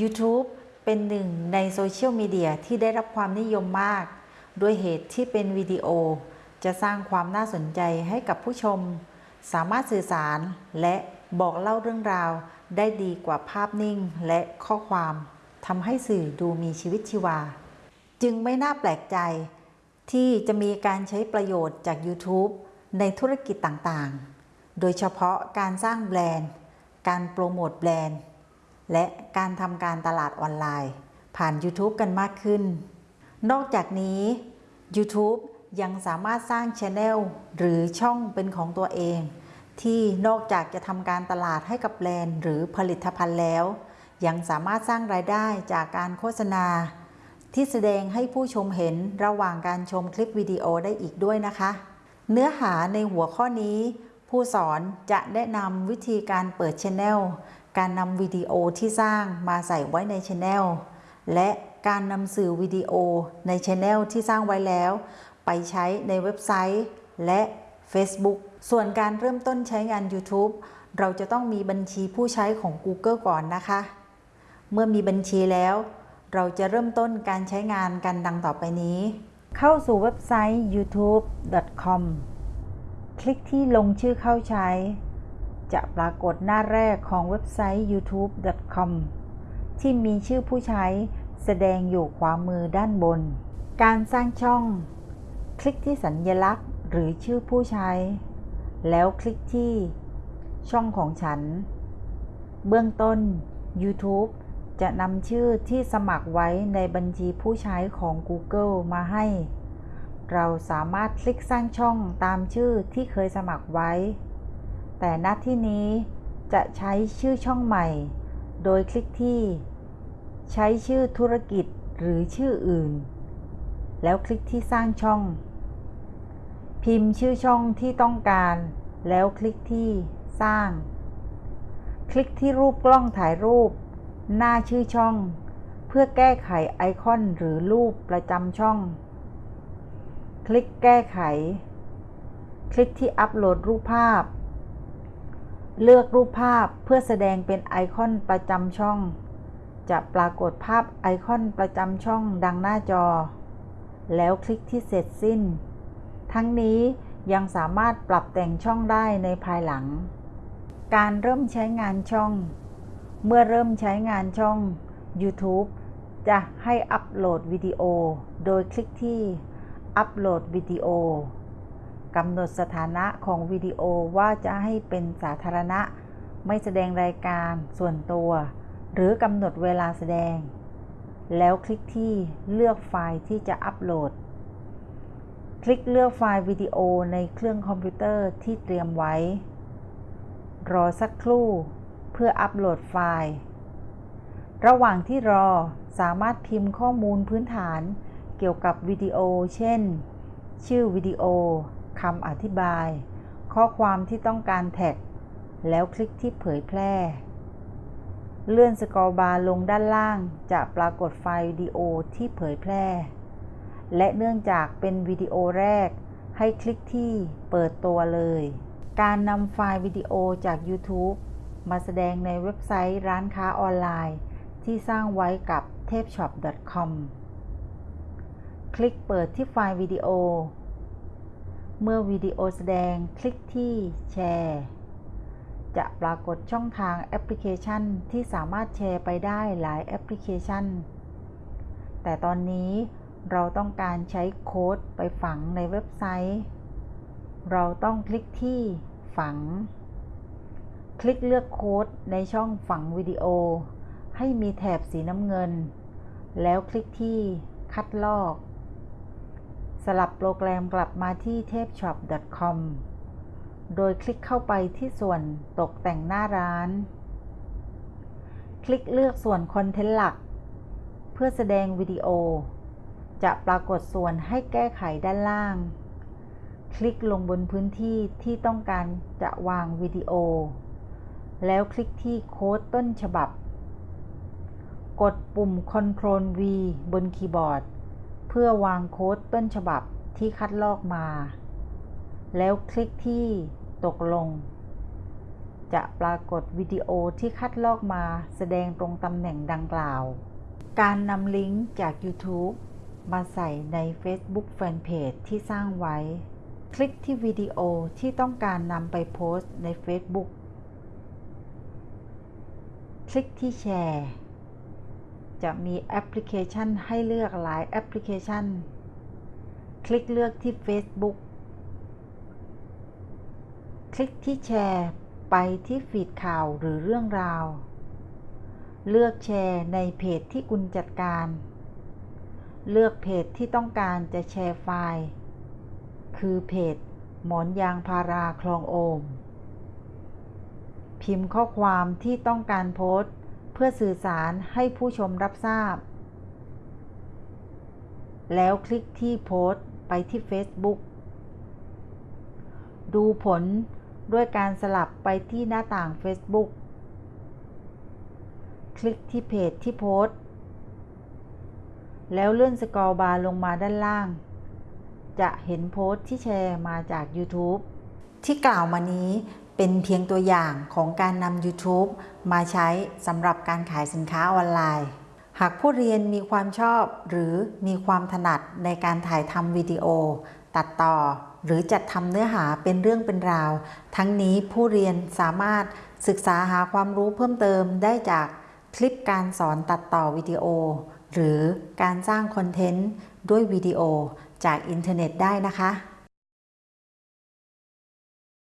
YouTube เป็นหนึ่งในโซเชียลมีเดียที่ได้รับความนิยมมาก ด้วยเหตุที่เป็นวิดีโอ จะสร้างความน่าสนใจให้กับผู้ชม สามารถสื่อสารและบอกเล่าเรื่องราว ได้ดีกว่าภาพนิ่งและข้อความทำให้สื่อดูมีชีวิตชีวา จึงไม่น่าแปลกใจ ที่จะมีการใช้ประโยชน์จาก YouTube ในธุรกิจต่างๆ โดยเฉพาะการสร้างแบรนด์ การโปรโมทแบรนด์ และการทำการตลาดออนไลน์ ผ่าน YouTube กันมากขึ้น นอกจากนี้ YouTube ยังสามารถสร้างช anel หรือช่องเป็นของตัวเอง ที่นอกจากจะทำการตลาดให้กับแบรนด์หรือผลิตภัณฑ์แล้ว ยังสามารถสร้างรายได้จากการโฆษณา ที่แสดงให้ผู้ชมเห็นระหว่างการชมคลิปวิดีโอได้อีกด้วยนะคะ เนื้อหาในหัวข้อนี้ ผู้สอนจะแนะนำวิธีการเปิดช anel การนำวิดีโอที่สร้างมาใส่ไว้ในช anel และการนำสื่อวิดีโอในช anel ที่สร้างไว้แล้ว ไปใช้ในเว็บไซต์และ Facebook ส่วนการเริ่มต้นใช้งาน YouTube เราจะต้องมีบัญชีผู้ใช้ของ Google ก่อนนะคะ เมื่อมีบัญชีแล้ว เราจะเริ่มต้นการใช้งานกันดังต่อไปนี้ เข้าสู่เว็บไซต์ youtube.com คลิกที่ลงชื่อเข้าใช้ จะปรากฏหน้าแรกของเว็บไซต์ youtube.com ที่มีชื่อผู้ใช้แสดงอยู่ขวามือด้านบน การสร้างช่อง คลิกที่สัญลักษณ์หรือชื่อผู้ใช้ แล้วคลิกที่ช่องของฉัน เบื้องต้น YouTube จะนำชื่อที่สมัครไว้ในบัญชีผู้ใช้ของ Google มาให้ เราสามารถคลิกสร้างช่องตามชื่อที่เคยสมัครไว้ แต่ณที่นี้จะใช้ชื่อช่องใหม่ โดยคลิกที่ ใช้ชื่อธุรกิจหรือชื่ออื่น แล้วคลิกที่สร้างช่อง พิมพ์ชื่อช่องที่ต้องการ แล้วคลิกที่สร้าง คลิกที่รูปกล้องถ่ายรูป หน้าชื่อช่อง เพื่อแก้ไขไอคอนหรือรูปประจำช่อง คลิกแก้ไข คลิกที่อัปโหลดรูปภาพ เลือกรูปภาพเพื่อแสดงเป็นไอคอนประจำช่อง จะปรากฏภาพไอคอนประจำช่องดังหน้าจอ แล้วคลิกที่เสร็จสิ้น ทั้งนี้ยังสามารถปรับแต่งช่องได้ในภายหลัง การเริ่มใช้งานช่อง เมื่อเริ่มใช้งานช่อง YouTube จะให้อัปโหลดวิดีโอ โดยคลิกที่อัปโหลดวิดีโอ กำหนดสถานะของวิดีโอว่าจะให้เป็นสาธารณะ ไม่แสดงรายการส่วนตัว หรือกำหนดเวลาแสดง แล้วคลิกที่เลือกไฟล์ที่จะอัปโหลด คลิกเลือกไฟล์วิดีโอในเครื่องคอมพิวเตอร์ที่เตรียมไว้ รอสักครู่ เพื่ออัปโหลดไฟล์ ระหว่างที่รอสามารถพิมพ์ข้อมูลพื้นฐานเกี่ยวกับวิดีโอ เช่น ชื่อวิดีโอ คำอธิบาย ข้อความที่ต้องการแท็ก แล้วคลิกที่เผยแพร่ เลื่อน scroll bar ลงด้านล่างจะปรากฏไฟล์วิดีโอที่เผยแพร่ และเนื่องจากเป็นวิดีโอแรก ให้คลิกที่เปิดตัวเลย การนำไฟล์วิดีโอจาก YouTube มาแสดงในเว็บไซต์ร้านค้าออนไลน์ ที่สร้างไว้กับ t a p e s h o p c o m คลิกเปิดที่ไฟล์วิดีโอ เมื่อวิดีโอแสดงคลิกที่แชร์ จะปรากฏช่องทางแอปพลิเคชันที่สามารถแชร์ไปได้หลายแอปพลิเคชัน แต่ตอนนี้เราต้องการใช้โค้ดไปฝังในเว็บไซต์ เราต้องคลิกที่ฝัง คลิกเลือกโค้ดในช่องฝังวิดีโอ ให้มีแถบสีน้ำเงิน แล้วคลิกที่คัดลอก ลับโปรแกรมกลับมาที่ t a p e s h o p c o m โดยคลิกเข้าไปที่ส่วนตกแต่งหน้าร้าน คลิกเลือกส่วนคอนเทนต์หลัก เพื่อแสดงวิดีโอ จะปรากฏส่วนให้แก้ไขด้านล่าง คลิกลงบนพื้นที่ที่ต้องการจะวางวิดีโอ แล้วคลิกที่โค้ดต้นฉบับ กดปุ่ม Ctrl V บนคีย์บอร์ด เพื่อวางโค้ดต้นฉบับที่คัดลอกมา แล้วคลิกที่ตกลง จะปรากฏวิดีโอที่คัดลอกมาแสดงตรงตำแหน่งดังกล่าว การนำลิงก์จาก YouTube มาใส่ใน Facebook Fanpage ที่สร้างไว้ คลิกที่วิดีโอที่ต้องการนำไปโพสต์ใน Facebook คลิกที่แชร์ จะมีแอปพลิเคชันให้เลือกหลายแอปพลิเคชัน คลิกเลือกที่ Facebook คลิกที่แชร์ไปที่ฟีดข่าวหรือเรื่องราว เลือกแชร์ในเพจที่คุณจัดการ เลือกเพจที่ต้องการจะแชร์ไฟล์ คือเพจ หมอนยางพาราคลองโอม พิมพ์ข้อความที่ต้องการโพสต์ พื่อสื่อสารให้ผู้ชมรับทราบ แล้วคลิกที่โพสต์ไปที่ Facebook ดูผลด้วยการสลับไปที่หน้าต่าง Facebook คลิกที่เพจที่โพสต์ แล้วเลื่อนสกอรอลบาร์ลงมาด้านล่าง จะเห็นโพสต์ที่แชร์มาจาก YouTube ที่กล่าวมานี้ เป็นเพียงตัวอย่างของการนำ YouTube มาใช้สำหรับการขายสินค้าออนไลน์ หากผู้เรียนมีความชอบหรือมีความถนัดในการถ่ายทำวิดีโอ ตัดต่อหรือจัดทำเนื้อหาเป็นเรื่องเป็นราว ทั้งนี้ผู้เรียนสามารถศึกษาหาความรู้เพิ่มเติมได้จากคลิปการสอนตัดต่อวิดีโอ หรือการสร้างคอนเทนต์ด้วยวิดีโอจากอินเทอร์เน็ตได้นะคะ